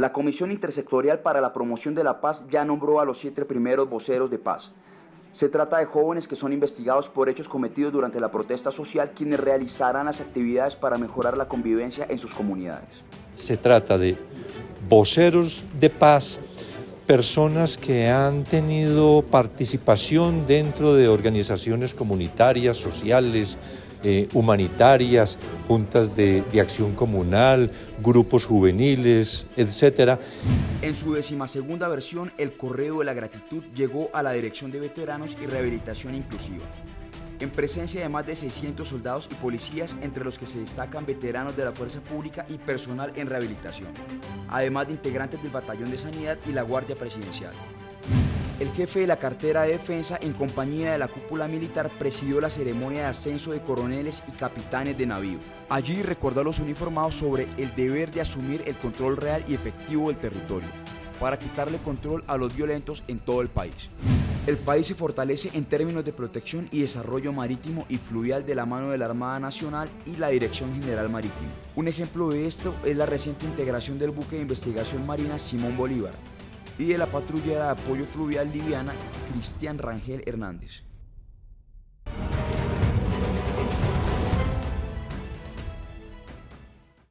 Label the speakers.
Speaker 1: La Comisión Intersectorial para la Promoción de la Paz ya nombró a los siete primeros voceros de paz. Se trata de jóvenes que son investigados por hechos cometidos durante la protesta social, quienes realizarán las actividades para mejorar la convivencia en sus comunidades.
Speaker 2: Se trata de voceros de paz, personas que han tenido participación dentro de organizaciones comunitarias, sociales, eh, humanitarias, juntas de, de, acción comunal, grupos juveniles, etc.
Speaker 1: En su decimasegunda versión, el Correo de la Gratitud llegó a la Dirección de Veteranos y Rehabilitación Inclusiva, en presencia de más de 600 soldados y policías, entre los que se destacan veteranos de la Fuerza Pública y personal en rehabilitación, además de integrantes del Batallón de Sanidad y la Guardia Presidencial. El jefe de la cartera de defensa, en compañía de la cúpula militar, presidió la ceremonia de ascenso de coroneles y capitanes de navío. Allí recordó a los uniformados sobre el deber de asumir el control real y efectivo del territorio, para quitarle control a los violentos en todo el país. El país se fortalece en términos de protección y desarrollo marítimo y fluvial de la mano de la Armada Nacional y la Dirección General Marítima. Un ejemplo de esto es la reciente integración del buque de investigación marina Simón Bolívar, y de la patrulla de apoyo fluvial liviana Cristian Rangel Hernández.